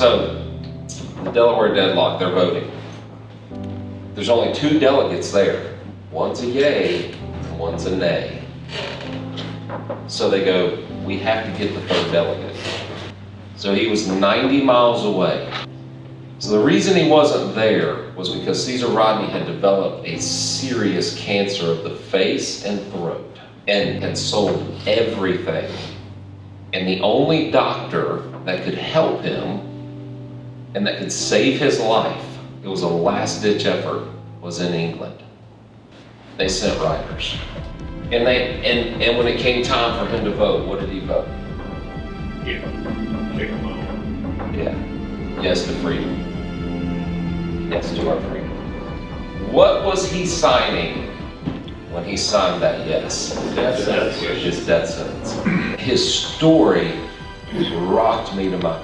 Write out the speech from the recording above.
So, the Delaware deadlock, they're voting. There's only two delegates there. One's a yay, and one's a nay. So they go, we have to get the third delegate. So he was 90 miles away. So the reason he wasn't there was because Caesar Rodney had developed a serious cancer of the face and throat and had sold everything. And the only doctor that could help him and that could save his life, it was a last ditch effort, was in England. They sent writers. And they and, and when it came time for him to vote, what did he vote? Yeah, take them out. Yeah. Yes to freedom. Yes to our freedom. What was he signing when he signed that yes? Death sentence. His death sentence. His story rocked me to my